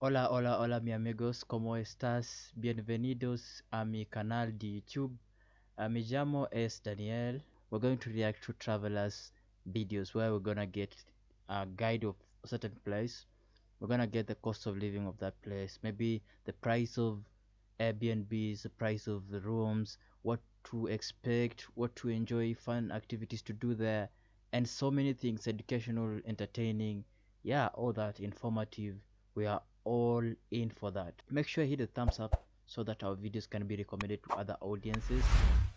Hola, hola, hola, mi amigos, ¿cómo estás? Bienvenidos a mi canal de YouTube. Uh, mi llamo es Daniel. We're going to react to travelers videos where we're gonna get a guide of a certain place. We're gonna get the cost of living of that place, maybe the price of Airbnbs, the price of the rooms, what to expect, what to enjoy, fun activities to do there, and so many things educational, entertaining, yeah, all that informative. We are all in for that. Make sure you hit the thumbs up so that our videos can be recommended to other audiences.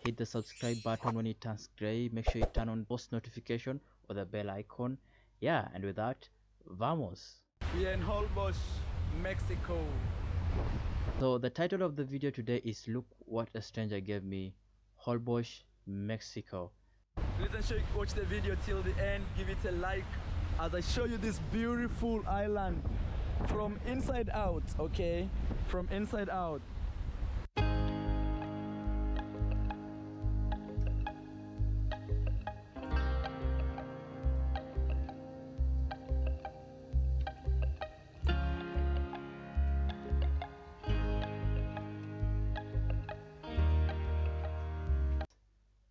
Hit the subscribe button when it turns gray. Make sure you turn on post notification or the bell icon. Yeah and with that vamos. We are in Holbox Mexico. So the title of the video today is look what a stranger gave me Holbox Mexico. Listen sure you watch the video till the end. Give it a like. As I show you this beautiful island from inside out okay? From inside out.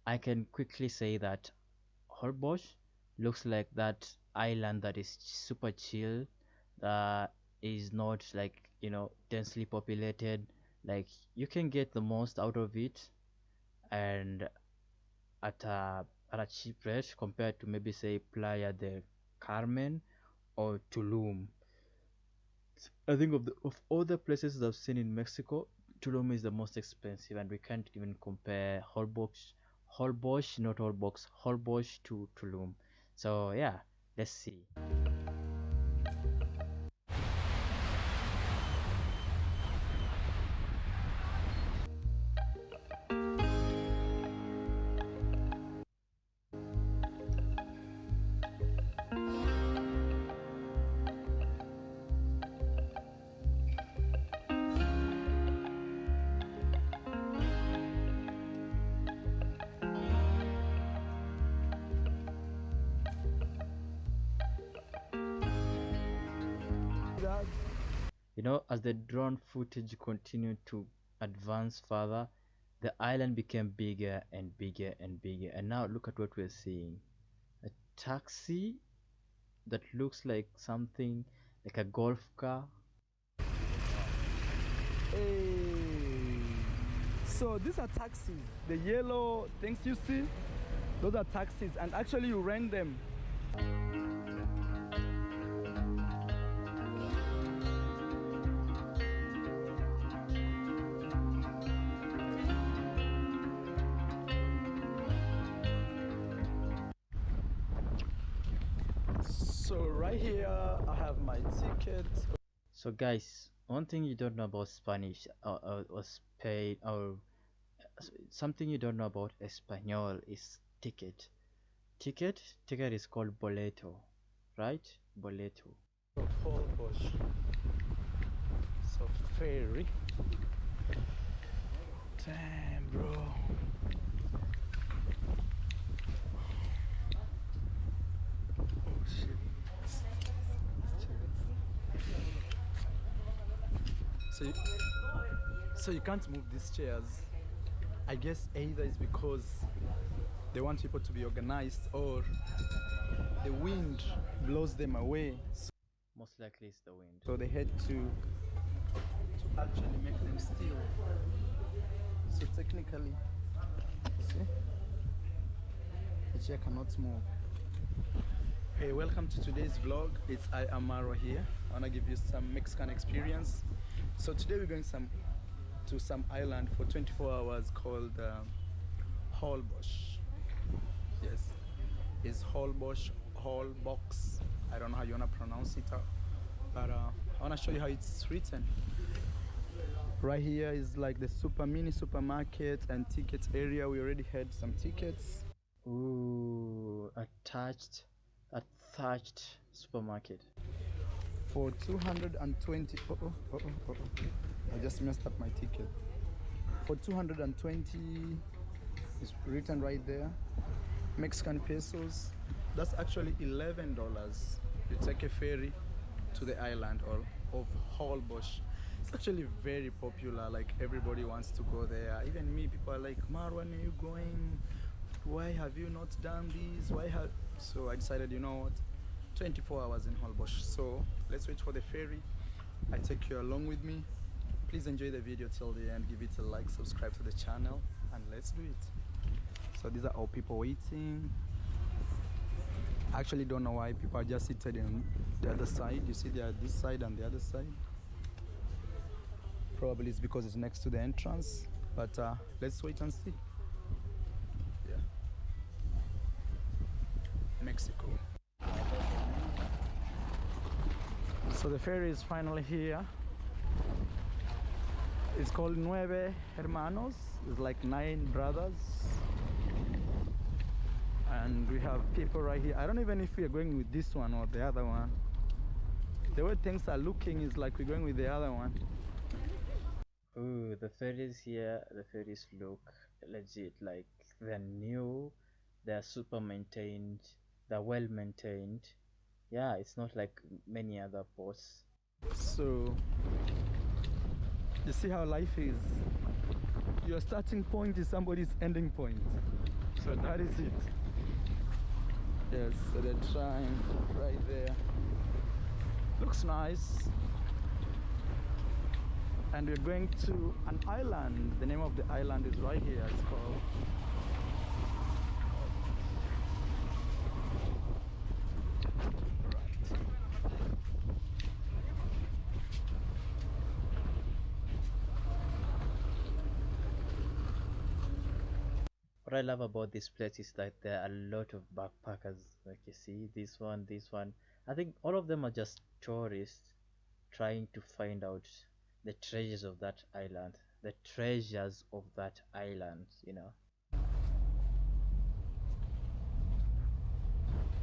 I can quickly say that Holbox looks like that island that is super chill that is not like you know densely populated like you can get the most out of it and at a at a cheap rate compared to maybe say Playa del Carmen or Tulum. I think of the of all the places I've seen in Mexico, Tulum is the most expensive, and we can't even compare Holbox, Holbox, not Holbox, Holbox to Tulum. So yeah, let's see. You know, as the drone footage continued to advance further, the island became bigger and bigger and bigger. And now look at what we're seeing. A taxi that looks like something like a golf car. Hey. So these are taxis. The yellow things you see, those are taxis. And actually you rent them. So guys one thing you don't know about spanish uh, uh, or spain or uh, something you don't know about espanol is ticket. Ticket ticket is called boleto right? Boleto. So ferry. Damn bro so you, so you can't move these chairs. I guess either is because they want people to be organized or the wind blows them away. So most likely it's the wind. So they had to to actually make them still. So technically see? The chair cannot move. Hey welcome to today's vlog. It's i am Marwa here. I want to give you some mexican experience so today we're going some to some island for 24 hours called um, Holbox. Yes, it's Holbox, Holbox. I don't know how you wanna pronounce it, uh, but uh, I wanna show you how it's written. Right here is like the super mini supermarket and tickets area. We already had some tickets. Ooh, attached, attached supermarket. For 220 oh, oh, oh, oh, oh, I just messed up my ticket for 220 it's written right there Mexican pesos that's actually 11 dollars you take a ferry to the island or of Holbox. It's actually very popular. Like everybody wants to go there. Even me, people are like, Marwan are you going? Why have you not done this? Why have? So I decided, you know what? 24 hours in Holbox. So let's wait for the ferry. I take you along with me. Please enjoy the video till the end. Give it a like, subscribe to the channel, and let's do it. So these are all people waiting. I actually don't know why people are just seated in the other side. You see, they are this side and the other side. Probably it's because it's next to the entrance, but uh, let's wait and see. Yeah, Mexico. So the ferry is finally here. It's called Nueve Hermanos. It's like nine brothers and we have people right here i don't even if we are going with this one or the other one the way things are looking is like we're going with the other one Ooh, the ferries here, the ferries look legit. Like they're new, they're super maintained, they're well maintained. Yeah, it's not like many other ports. so you see how life is. Your starting point is somebody's ending point. So that is it. Yes so they're trying right there. Looks nice. And we're going to an island. The name of the island is right here it's called What I love about this place is that there are a lot of backpackers. Like you see, this one, this one. I think all of them are just tourists trying to find out the treasures of that island. The treasures of that island, you know.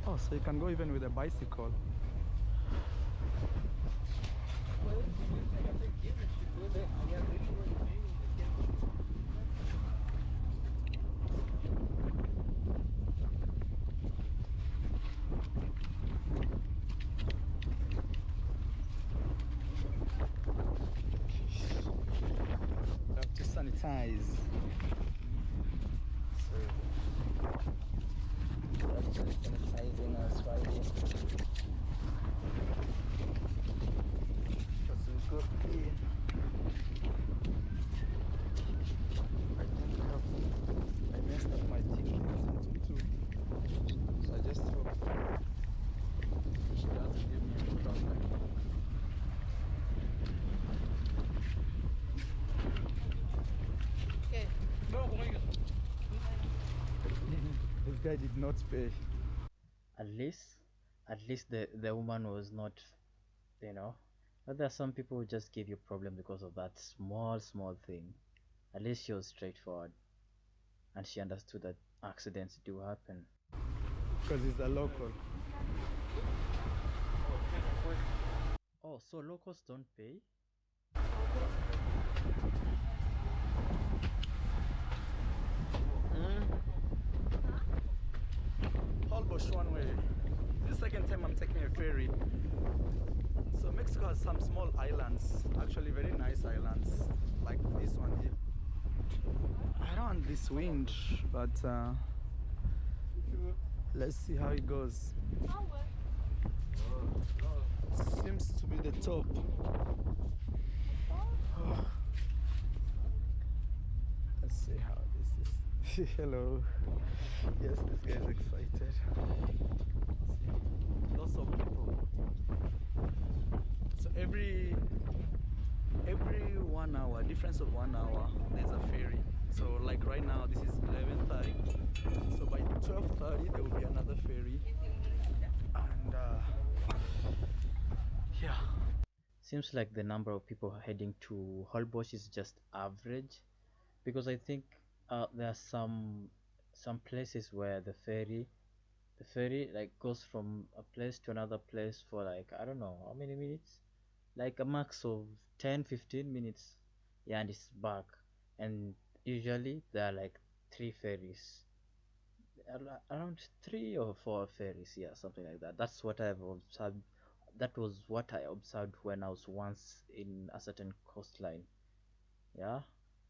oh so you can go even with a bicycle You have to sanitize. So, we have to sanitizing us right here. Because we got here. I think I have, I messed up my ticket into two. So I just hope she doesn't give me a problem. Did not pay. At least, at least the the woman was not, you know. But there are some people who just give you problem because of that small small thing. At least she was straightforward, and she understood that accidents do happen. Because he's a local. Oh, so locals don't pay? Holbox one way. This is the second time I'm taking a ferry. So Mexico has some small islands, actually very nice islands, like this one here. I don't want this wind, but uh, let's see how it goes. Seems to be the top. Let's see how. Hello. Yes, this guy is excited. See, lots of people. So every every one hour, difference of one hour, there's a ferry. So like right now, this is 11:30. So by 12:30, there will be another ferry. And uh, yeah. Seems like the number of people heading to Holbox is just average, because I think uh, there are some some places where the ferry, the ferry like goes from a place to another place for like I don't know how many minutes, like a max of 10 15 minutes, yeah, and it's back. And usually there are like three ferries, around three or four ferries, yeah, something like that. That's what I've observed. that was what I observed when I was once in a certain coastline. Yeah,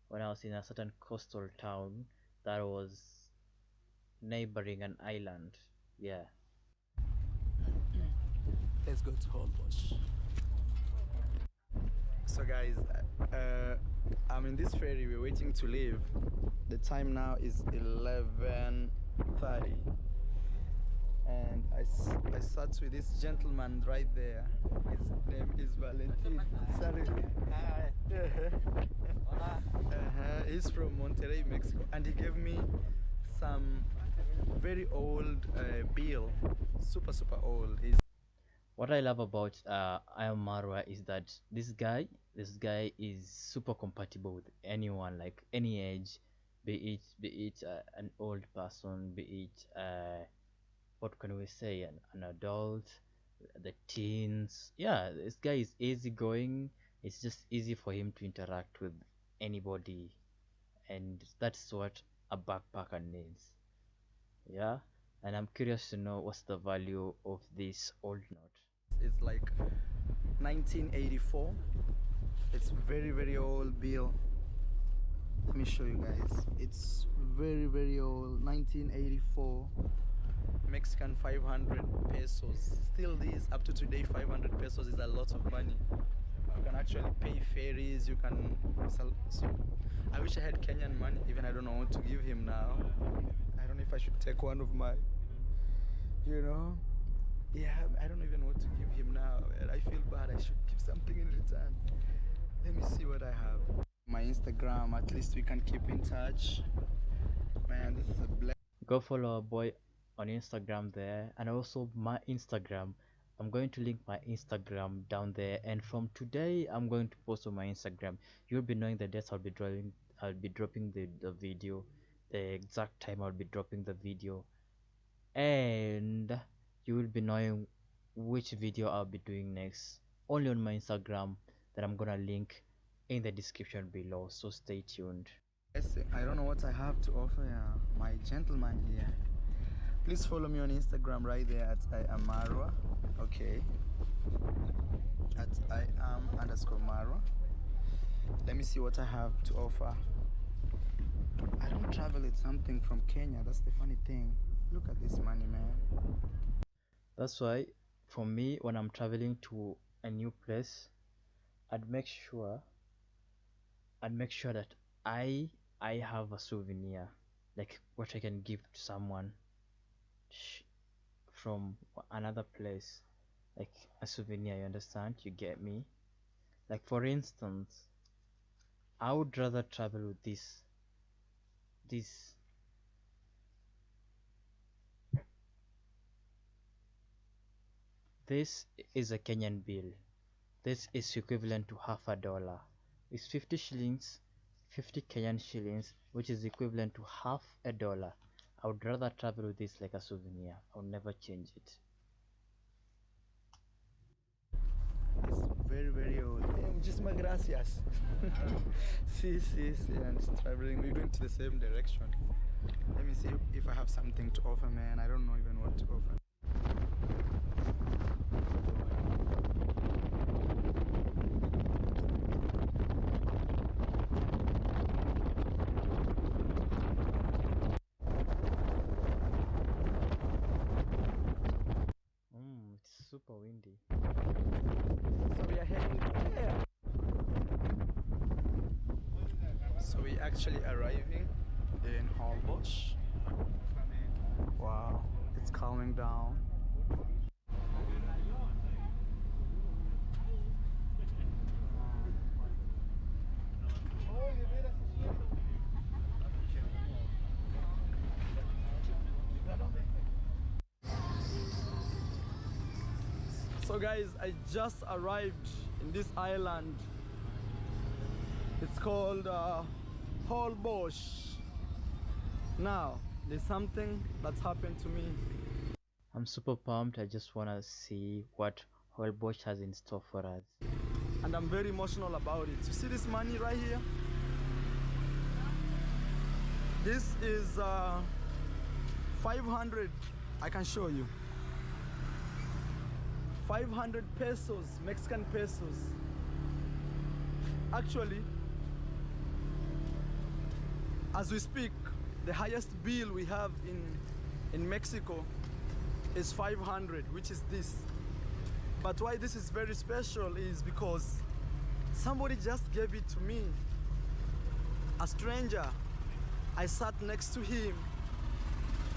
when I was in a certain coastal town that was neighboring an island. Yeah. Let's go to Holbox. So guys, uh, I'm in this ferry. We're waiting to leave. The time now is 11:30, and I, s- I sat with this gentleman right there. His name is Valentin. Sorry. uh-huh. He's from Monterrey, Mexico, and he gave me some very old uh, bill, super super old. He's What I love about uh, I Marwa is that this guy, this guy is super compatible with anyone, like any age, be it be it uh, an old person, be it uh, what can we say, an, an adult, the teens. Yeah, this guy is easygoing. It's just easy for him to interact with anybody, and that's what a backpacker needs. Yeah, and I'm curious to know what's the value of this old note. it's like 1984 it's very very old bill let me show you guys it's very very old 1984 mexican 500 pesos still this up to today 500 pesos is a lot of money you can actually pay ferries you can sell so i wish i had kenyan money even i don't know what to give him now i don't know if i should take one of my you know yeah, I don't even know what to give him now. I feel bad. I should give something in return. Let me see what I have. My Instagram, at least we can keep in touch. Man, this is a black. go follow our boy on Instagram there and also my Instagram. I'm going to link my Instagram down there and from today I'm going to post on my Instagram. You'll be knowing the dates I'll be drawing I'll be dropping the, the video, the exact time I'll be dropping the video and you will be knowing which video I'll be doing next only on my Instagram that I'm gonna link in the description below so stay tuned. Yes, I don't know what I have to offer uh, my gentleman here. Please follow me on Instagram right there at I am Marwa. Okay. At I am underscore Marwa. Let me see what I have to offer. I don't travel with something from Kenya. That's the funny thing. Look at this money, man. That's why for me when I'm traveling to a new place, I'd make sure I'd make sure that I I have a souvenir like what I can give to someone from another place like a souvenir you understand? You get me? Like for instance I would rather travel with this this this is a Kenyan bill. This is equivalent to half a dollar. It's 50 shillings 50 Kenyan shillings which is equivalent to half a dollar I would rather travel with this like a souvenir I would never change it It's very, very old. Eh, Muchísimas gracias. sí, sí, sí. And it's traveling. We're going to the same direction. Let me see if I have something to offer, man. I don't know even what to offer. mm, it's super windy So we are heading there. So we actually arriving in Holbox. Wow, it's calming down. So guys, I just arrived in this island. It's called uh, Holbox. Now, there's something that's happened to me. I'm super pumped I just wanna see what Holbox has in store for us and I'm very emotional about it. You see this money right here? This is uh, 500. I can show you. 500 pesos, Mexican pesos. Actually, as we speak, the highest bill we have in in Mexico is 500, which is this. But why this is very special is because somebody just gave it to me. A stranger. I sat next to him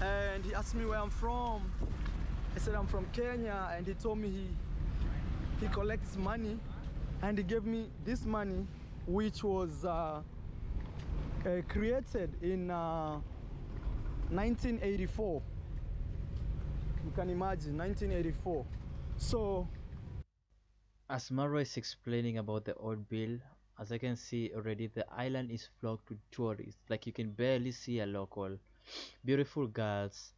and he asked me where I'm from. I said I'm from Kenya and he told me he he collects money and he gave me this money which was uh, uh, created in uh, 1984 you can imagine 1984 so As Marwa is explaining about the old bill, as I can see already, the island is flocked with tourists. Like you can barely see a local. Beautiful girls.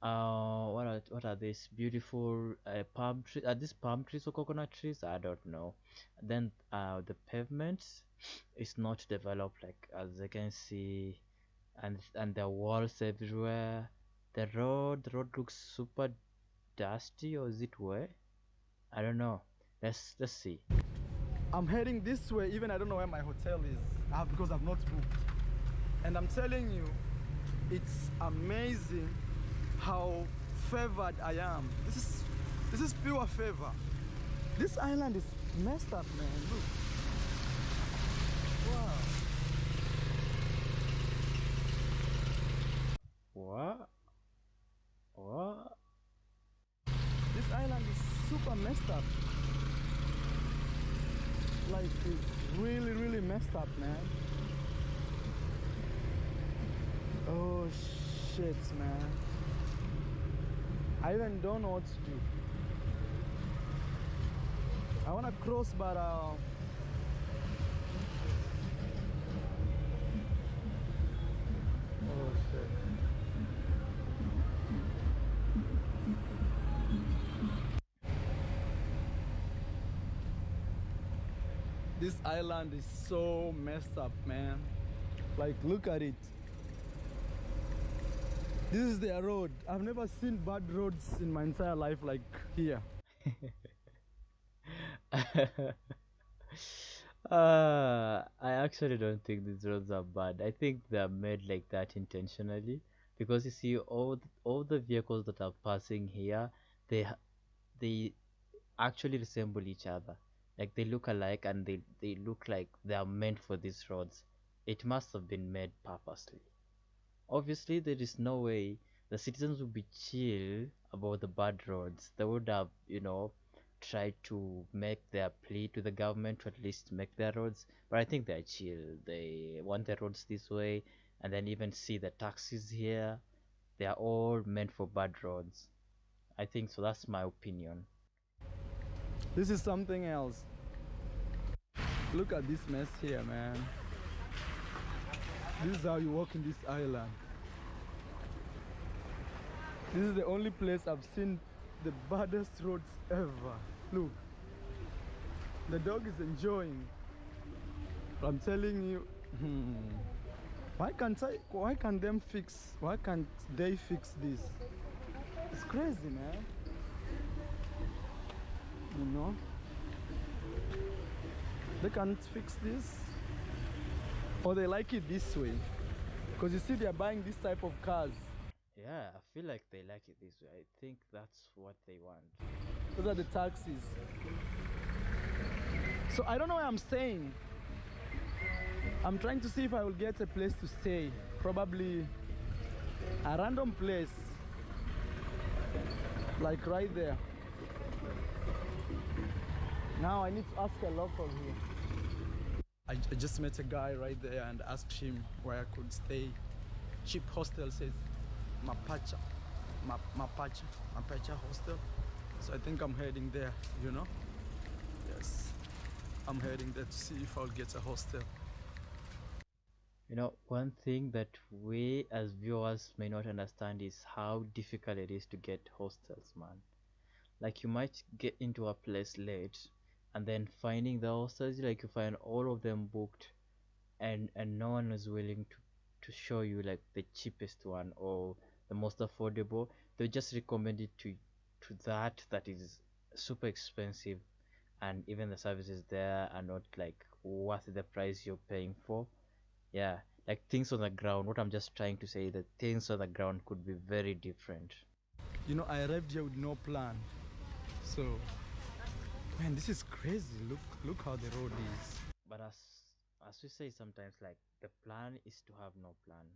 Uh, what are what are these beautiful uh, palm trees? Are these palm trees or coconut trees? I don't know. Then uh, the pavement is not developed like as you can see, and and the walls everywhere. The road, the road looks super dusty, or is it wet? I don't know. Let's let's see. I'm heading this way even I don't know where my hotel is uh, because I've not booked and I'm telling you it's amazing how favored I am. This is this is pure favor. This island is messed up man. Look. Wow. What? What? this island is super messed up. Like it's really really messed up man. Oh shit man I even don't know what to do I want to cross but uh oh shit This island is so messed up, man. Like, look at it. This is their road. I've never seen bad roads in my entire life like here. uh, I actually don't think these roads are bad. I think they're made like that intentionally because you see all th- all the vehicles that are passing here, they they actually resemble each other. Like they look alike and they they look like they are meant for these roads. It must have been made purposely. Obviously, there is no way the citizens would be chill about the bad roads. They would have, you know, tried to make their plea to the government to at least make their roads. But I think they're chill. They want their roads this way, and then even see the taxis here. They are all meant for bad roads. I think so. That's my opinion. This is something else. Look at this mess here, man. This is how you walk in this island. This is the only place I've seen the baddest roads ever. Look. The dog is enjoying. I'm telling you. hmm, Why can't I why can't them fix why can't they fix this? It's crazy man. You know? They can't fix this. Or they like it this way. Because you see they're buying this type of cars. Yeah, I feel like they like it this way. I think that's what they want. Those are the taxis. So I don't know where I'm staying. I'm trying to see if I will get a place to stay. Probably a random place. Like right there. Now I need to ask a local here. I, I just met a guy right there and asked him where I could stay. Cheap hostel says Mapacha. Ma, Mapacha. Mapacha hostel. So I think I'm heading there, you know? Yes. I'm heading there to see if I'll get a hostel. You know, one thing that we as viewers may not understand is how difficult it is to get hostels, man. Like you might get into a place late and then finding the hostels, like you find all of them booked and and no one is willing to to show you like the cheapest one or the most affordable. They just recommend it to to that that is super expensive and even the services there are not like worth the price you're paying for yeah like things on the ground what i'm just trying to say that things on the ground could be very different You know, I arrived here with no plan. So, man, this is crazy. Look, look how the road is. but as as we say sometimes like the plan is to have no plan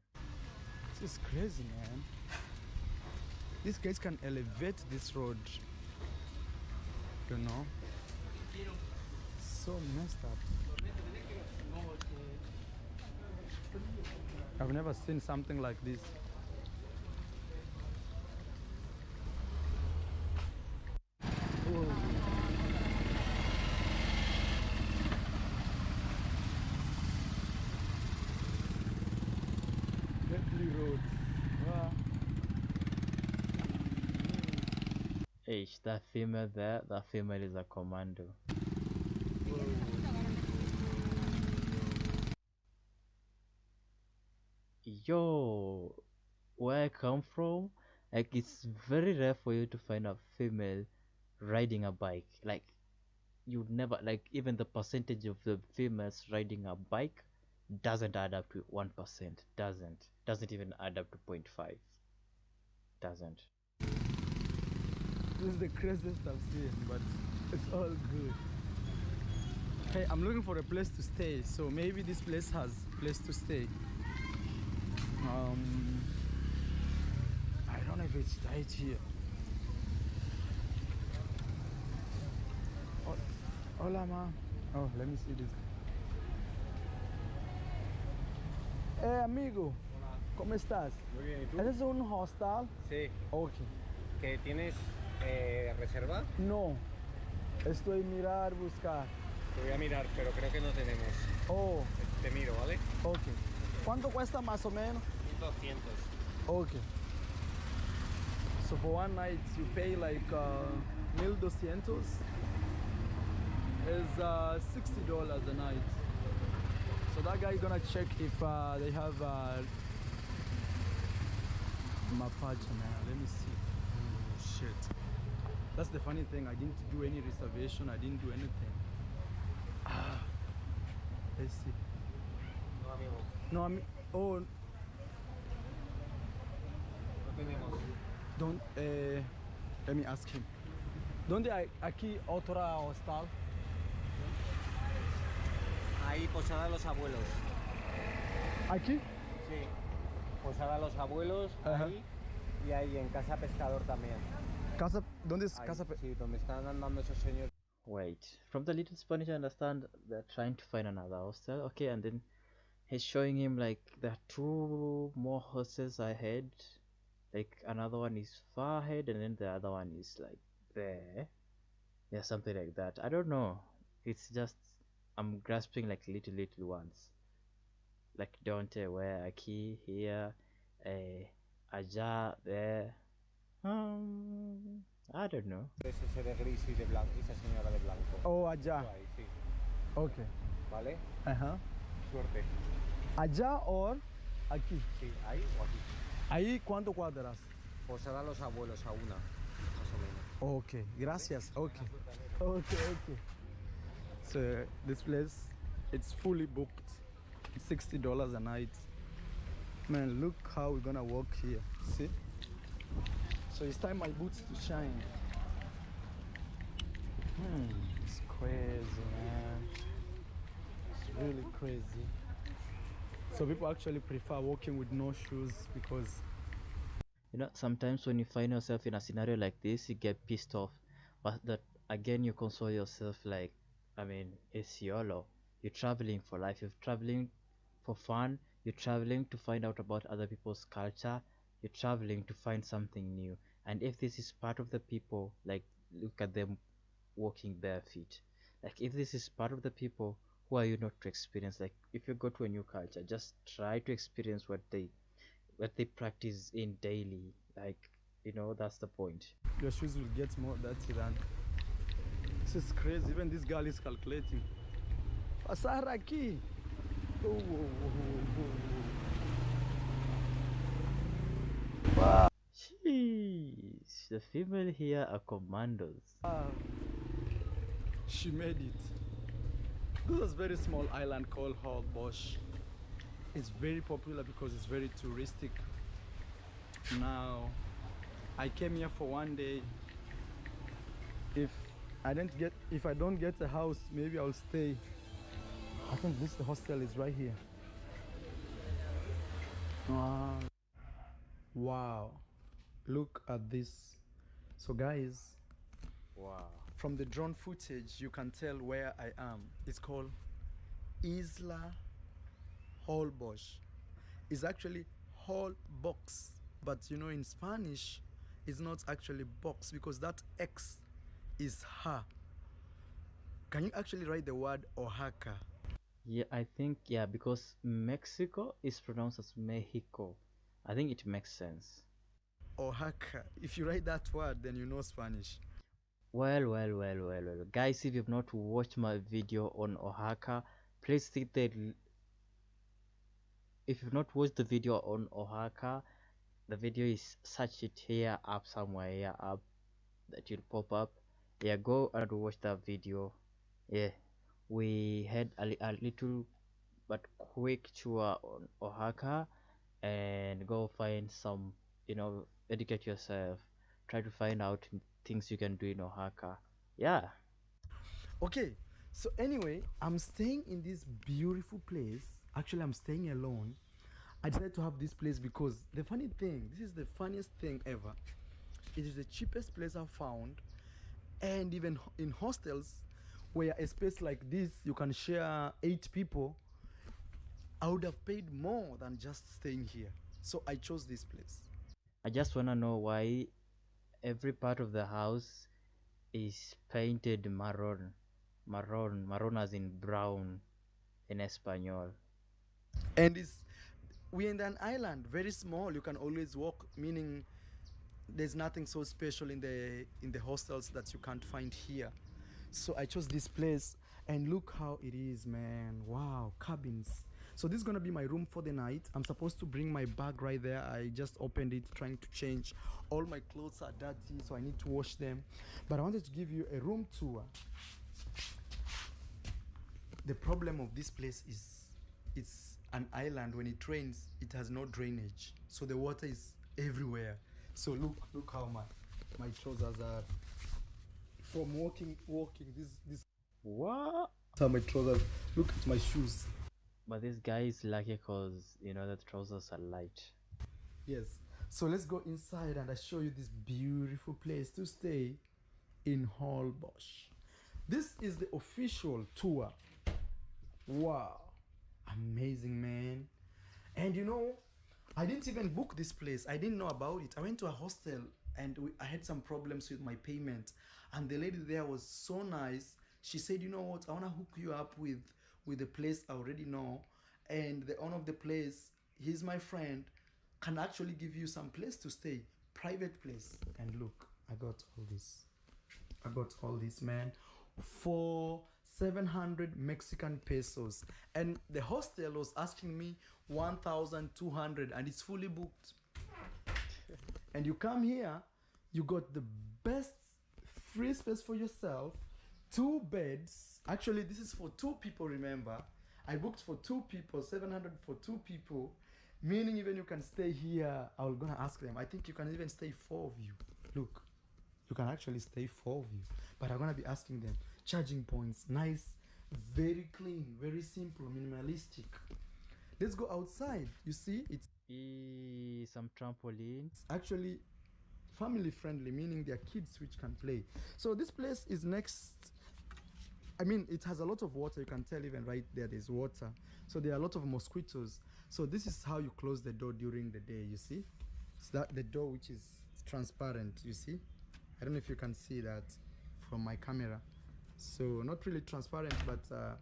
This is crazy, man. These guys can elevate this road. You know? So messed up. I've never seen something like this. Whoa. Bentley Road. Wow. That female there that female is a commando. Yo where i come from like it's very rare for you to find a female riding a bike. Like you'd never like even the percentage of the females riding a bike doesn't add up to 1% doesn't doesn't even add up to 0.5 doesn't This is the craziest I've seen, but it's all good. Hey, I'm looking for a place to stay, so maybe this place has place to stay. Um, I don't know if it's right here. Oh, hola, ma. Oh, let me see this. Hey, amigo. Hola. ¿Cómo estás? Muy bien, ¿y tú? ¿Ese es un hostel? Sí, Ok. que tienes eh, reserva, No. Estoy mirar, buscar. te voy a mirar, pero creo que no tenemos. Oh, Te miro, ¿vale? ok. ¿Cuánto cuesta más o menos? 1200. Okay. So for one night you pay like uh, 1200 is uh, $60 a night. So that guy gonna check if uh, they have uh, Mapache man. Let me see. Oh shit. That's the funny thing. I didn't do any reservation. I didn't do anything. Ah. Let's see. No, amigo, No, I mean, oh, no tenemos. Don't, eh, let me ask him. ¿Dónde hay aquí otra hostal? Ahí, Posada Los Abuelos. ¿Aquí? Sí. Posada Los Abuelos, Ajá. ahí. Y ahí en Casa Pescador también. Casa, ¿Dónde es Ahí, Casa? Pe- sí, donde están andando esos señores. Wait, from the little Spanish I understand they're trying to find another hostel. Okay, and then he's showing him like there are two more hostels ahead. Like another one is far ahead, and then the other one is like there. Yeah, something like that. I don't know. It's just I'm grasping like little little ones. Like Dante, where Aki here, eh, Aja there. Um, I don't know. Es ese de gris y de blanco, esa señora de blanco. Oh, allá. Ahí, sí. Ok. ¿Vale? Ajá. Suerte. Allá o aquí. Sí, ahí o aquí. Ahí, ¿cuánto cuadras? Posada Los Abuelos a una, más o menos. Ok, gracias. Ok. Ok, ok. So this place, it's fully booked. $60 a night. Man, look how we're gonna walk here. See? So it's time my boots to shine. Hmm, it's crazy, man. It's really crazy. So people actually prefer walking with no shoes because You know, sometimes when you find yourself in a scenario like this, you get pissed off. But that again, you console yourself like, I mean, it's YOLO. You're traveling for life. You're traveling for fun. You're traveling to find out about other people's culture. You're traveling to find something new. And if this is part of the people, like, look at them walking bare feet. Like, if this is part of the people, who are you not to experience? Like, if you go to a new culture, just try to experience what they what they practice in daily like you know that's the point your shoes will get more dirty than this is crazy even this girl is calculating pasar aquí oh, whoa, whoa, whoa, Jeez, the female here are commandos Ah, she made it. This is very small island called Holbox. It's very popular because it's very touristic. Now, I came here for one day. If I don't get, if I don't get a house, maybe I'll stay. I think this hostel is right here. Wow. Wow. Look at this. So guys, Wow. from the drone footage you can tell where I am. It's called Isla Holbox. It's actually whole box, but you know in Spanish it's not actually box because that X is ha. Can you actually write the word Oaxaca? Yeah, I think yeah, because Mexico is pronounced as Mexico. I think it makes sense. Oh, Oaxaca. If you write that word, then you know Spanish. Well, well, well, well, well. Guys, if you've not watched my video on Oaxaca, please hit the. If you've not watched the video on Oaxaca, the video is search it here up somewhere here up that will pop up. Yeah, go and watch that video. Yeah, we had a, a little but quick tour on Oaxaca and go find some, you know, educate yourself. Try to find out things you can do in Oaxaca. Yeah. Okay, so anyway, I'm staying in this beautiful place. Actually, I'm staying alone. I decided to have this place because the funny thing, this is the funniest thing ever. It is the cheapest place I've found, and even in hostels, where a space like this you can share eight people, I would have paid more than just staying here. So I chose this place. I just wanna know why every part of the house is painted maroon. Maroon, maroon as in brown in Espanol. and it's we're in an island very small you can always walk meaning there's nothing so special in the in the hostels that you can't find here so i chose this place and look how it is man wow cabins so this is gonna be my room for the night. I'm supposed to bring my bag right there. I just opened it trying to change. All my clothes are dirty so i need to wash them. But i wanted to give you a room tour. The problem of this place is it's an island. When it rains it has no drainage. So the water is everywhere. So look look how my my trousers are. From walking walking this this. What? my trousers look at my shoes But this guy is lucky because you know the trousers are light. yes. So let's go inside and i show you this beautiful place to stay in Holbox. this is the official tour. Wow. Amazing man. And you know i didn't even book this place. I didn't know about it. I went to a hostel and we, i had some problems with my payment. And the lady there was so nice. She said you know what? I want to hook you up with with a place i already know and the owner of the place he's my friend can actually give you some place to stay private place and look i got all this I got all this, man, for 700 Mexican pesos. And the hostel was asking me 1,200 and it's fully booked. and you come here, you got the best free space for yourself, two beds. Actually, this is for two people, remember. I booked for two people, 700 for two people, meaning even you can stay here. I was gonna ask them. I think you can even stay four of you. Look, you can actually stay four of you but i'm gonna be asking them charging points nice very clean very simple minimalistic let's go outside you see it's E some trampoline. actually family friendly meaning there are kids which can play so this place is next i mean it has a lot of water. You can tell even right there there's water. So there are a lot of mosquitoes. So this is how you close the door during the day you see? It's that the door which is transparent you see? I don't know if you can see that from my camera. So not really transparent but uh,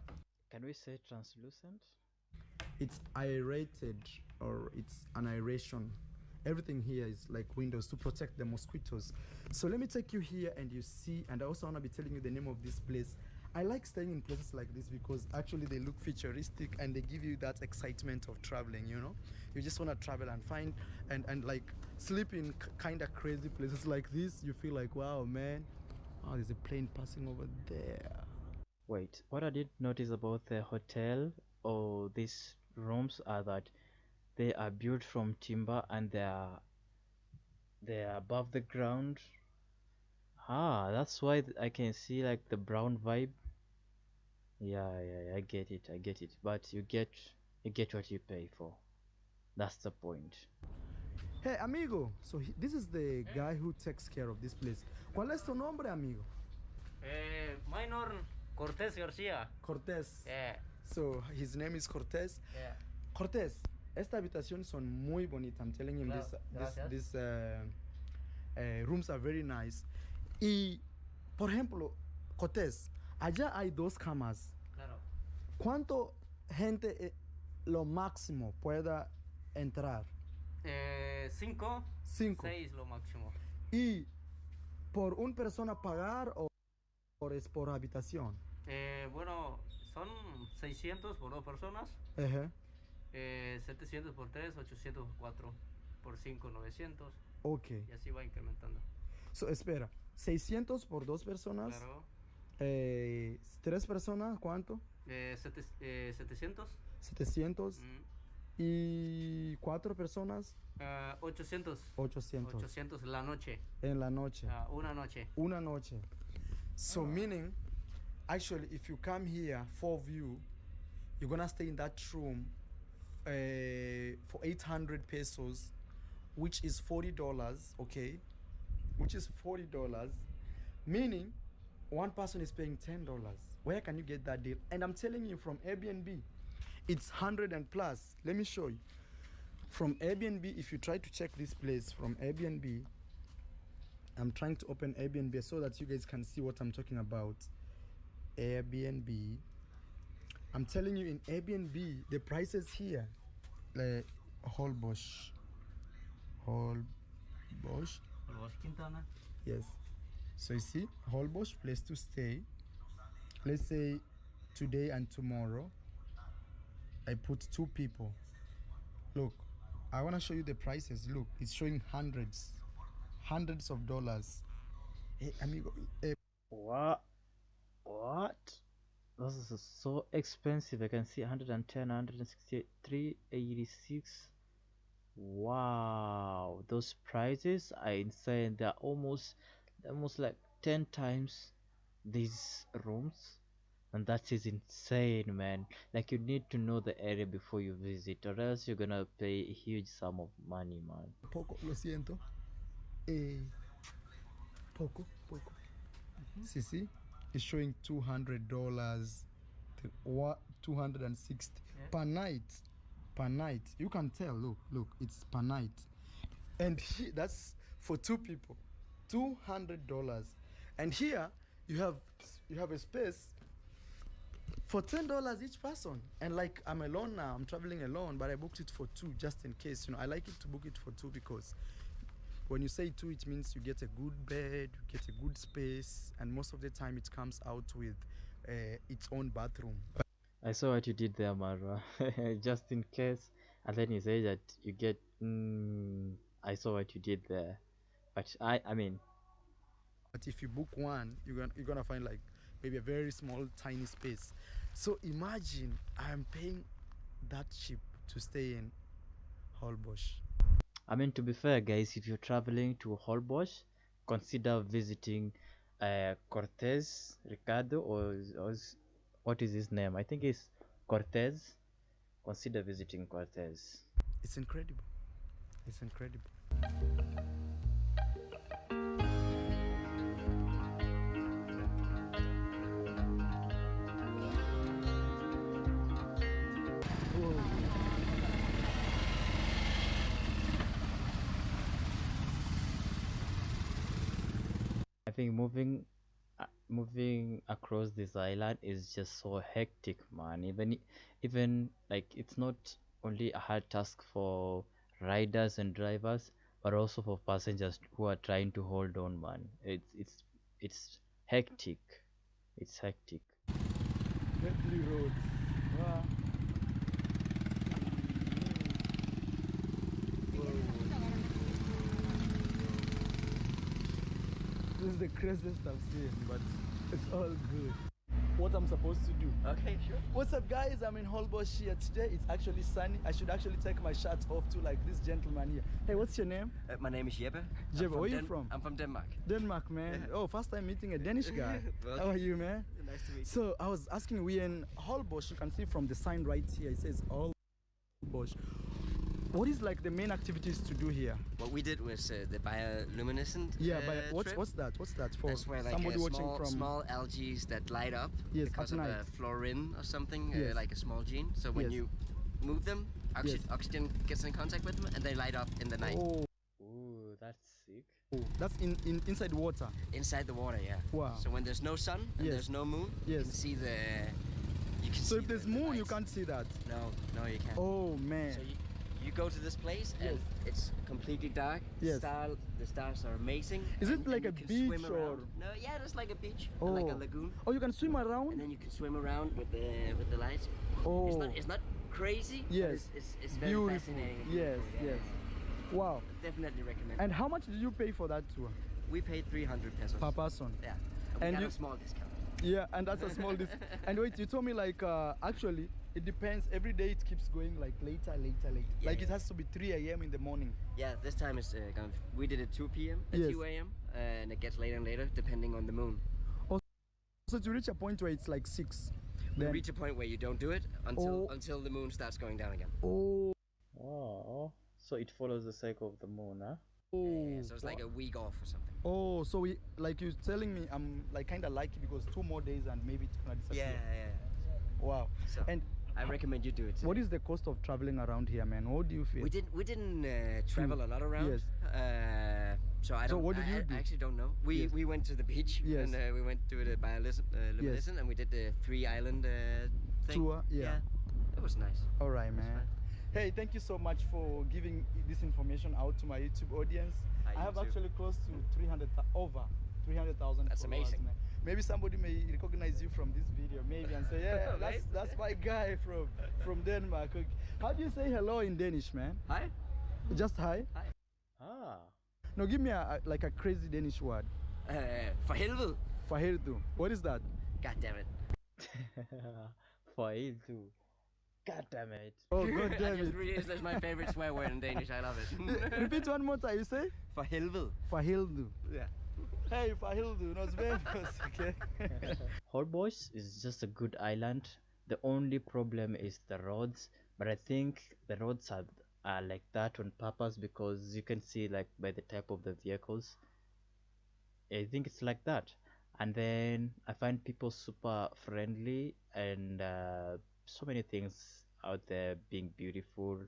Can we say translucent? it's aerated or it's an aeration. Everything here is like windows to protect the mosquitoes. So let me take you here and you see and i also want to be telling you the name of this place i like staying in places like this because actually they look futuristic and they give you that excitement of traveling you know you just want to travel and find and and like sleep in kind of crazy places like this you feel like wow man oh there's a plane passing over there Wait, what I did notice about the hotel or these rooms are that they are built from timber and they are they are above the ground. Ah, that's why th- I can see like the brown vibe. Yeah, yeah, yeah, I get it, I get it. But you get you get what you pay for. That's the point. Hey, amigo. So he, this is the guy who takes care of this place. ¿Cuál es tu nombre, amigo? Eh, minor Cortés García. Cortés. Yeah, So his name is Cortés. yeah. Cortés, esta habitación son muy bonita. I'm telling him Claro, this, this, this uh, uh, rooms are very nice. Y, por ejemplo, Cortés, allá hay dos camas. Claro. ¿Cuánto gente eh, lo máximo pueda entrar? Eh, cinco, Cinco. seis lo máximo. Y por una persona pagar o por, es por habitación. Eh, bueno, son 600 por dos personas, Ajá. eh, 700 por tres, 800 por cuatro, por cinco, 900 Ok. y así va incrementando. So, espera, 600 por dos personas. Claro. eh, tres personas, ¿cuánto? Eh, sete- eh, 700. 700. mm, Y cuatro personas, ah, 800. 800. 800 la noche. En la noche. ah, una noche. Una noche. So meaning, actually, if you come here, four of you, you're gonna stay in that room uh, for 800 pesos, which is $40, okay? Which is $40, meaning one person is paying $10. Where can you get that deal? And I'm telling you from Airbnb, it's 100 and plus. Let me show you. From Airbnb, if you try to check this place from Airbnb, I'm trying to open Airbnb so that you guys can see what I'm talking about. Airbnb. I'm telling you, in Airbnb, the prices here, like Holbox, Holbox, Los Quintana. yes. So you see, Holbox place to stay. Let's say today and tomorrow. I put two people. Look, I want to show you the prices. Look, it's showing hundreds, hundreds of dollars. Hey, amigo, eh, What? What? This is so expensive. I can see 110, 163, 86. Wow, those prices are insane. They're almost, almost like 10 times these rooms. And that is insane, man. Like, you need to know the area before you visit, or else you're gonna pay a huge sum of money, man. poco, lo siento. Eh, poco, poco. See, see, it's showing two hundred dollars, what two hundred and sixty Yeah. per night, night. You can tell. Look, look, it's per night, and he, that's for two people, two hundred dollars. And here you have you have a space for ten dollars each person. And like I'm alone now, I'm traveling alone, but I booked it for two just in case. You know, I like it to book it for two because when you say two, it means you get a good bed, you get a good space, and most of the time it comes out with uh, its own bathroom. I saw what you did there, Marwa. Just in case, and then you say that you get. Mm, I saw what you did there, but I, I mean, But if you book one, you're gonna you're gonna find like maybe a very small, tiny space. So imagine I'm paying that cheap to stay in Holbox. I mean to be fair, guys, if you're traveling to Holbox, consider visiting uh, Cortés Ricardo or, or what is his name? I think it's Cortés. Consider visiting Cortés. It's incredible. It's incredible. I think moving moving across this island is just so hectic, man. Even even like it's not only a hard task for riders and drivers, but also for passengers who are trying to hold on, man. It's it's it's hectic. It's hectic. Bentley Road. Wow. Ah. This is the craziest I've seen, but it's all good. what I'm supposed to do. Okay, sure. What's up, guys? I'm in Holbox here today. It's actually sunny. I should actually take my shirt off to like this gentleman here. Hey, what's your name? Uh, my name is Jeppe. I'm Jeppe, where you Den- from? I'm from Denmark. Denmark, man. Yeah. Oh, first time meeting a Danish guy. Well- How are you, man? Nice to meet you. So I was asking, we're in Holbox. You can see from the sign right here. It says Holbox. What is like the main activities to do here? What we did was uh, the bioluminescent. Yeah, uh, but what's trip. what's that? What's that for? That's where like somebody uh, watching small, from. small algae that light up Yes, because of night. a fluorine or something, Yes. uh, like a small gene. So when Yes. you move them, oxy- Yes. oxygen gets in contact with them and they light up in the night. Oh, Ooh, that's sick. that's in, in inside water. Inside the water, yeah. Wow. So when there's no sun and Yes. there's no moon, you can see the. You can So see if there's the, the moon, you can't see that. No, no, you can't. Oh man. So you, you go to this place and it's completely dark. Yes. Star, the stars are amazing. Is it and- like and a beach or- No, yeah, it's like a beach, and like a Oh. lagoon, Oh, you can swim around. and then you can swim around with the with the lights. Oh, It's not it's not crazy. Yes. it's, it's, it's very beautiful. fascinating. Yes, beautiful, yeah, yes. Wow. Definitely recommend. And how much did you pay for that tour we paid 300 pesos. per person? Yeah. And And got you- a small discount. Yeah, and that's a small discount. and wait, you told me like uh, actually it depends. Every day it keeps going like later, later, later. Yeah, like it has to be 3 a.m. in the morning. Yeah, this time is uh, kind of, we did it 2 p.m. at Yes. 2 a.m. and it gets later and later depending on the moon. So to reach a point where it's like six, We then reach a point where you don't do it until Oh. until the moon starts going down again. oh, Oh, so it follows the cycle of the moon, huh? oh, Yeah, so it's like a week off or something. oh. So we like you're telling me I'm like kind of lucky because two more days and maybe it's gonna disappear. Yeah, yeah. Wow. So And I recommend you do it. what is the cost of traveling around here, man? What do you feel? We didn't we didn't uh, travel a lot around. Yes. Uh, so I don't. what did I, you do? I actually don't know. We Yes. we went to the beach Yes. and uh, we went to the bioluminescent uh, luminescent and we did the three island uh, thing. Tour, yeah. It was nice. All right, man. Hey, thank you so much for giving this information out to my YouTube audience. Hi, I have YouTube. actually close to 300, over 300,000 That's amazing. man. Maybe somebody may recognize you from this video, maybe, and say, yeah, that's, that's my guy from, from Denmark. Okay. How do you say hello in Danish, man? Hi. Just hi? Hi ah. No, give me a, a- like a crazy Danish word. Uh, for helvede. Faherdu. What is that? God damn it. For you. God damn it. Oh, god I damn just it. realized that's my favorite swear word in Danish. I love it. Repeat one more time, you say? for helvede. Faherdu. Yeah. Hey, Faherdu, nos vemos, okay? Holbox is just a good island. The only problem is the roads, but I think the roads are, are like that on purpose because you can see like by the type of the vehicles. I think it's like that. And then I find people super friendly and uh, so many things out there being beautiful.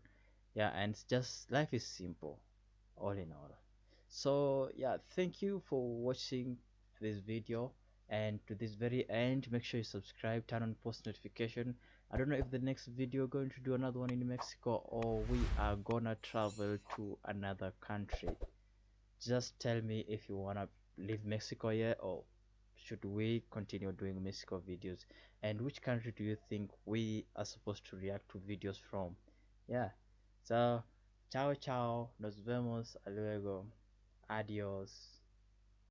Yeah, and just life is simple, all in all. So yeah, thank you for watching this video. And to this very end make sure you subscribe turn on post notification. I don't know if the next video going to do another one in mexico or we are gonna travel to another country. Just tell me if you wanna leave mexico yet or should we continue doing mexico videos? And which country do you think we are supposed to react to videos from? Yeah. So ciao ciao. Nos vemos. Luego adios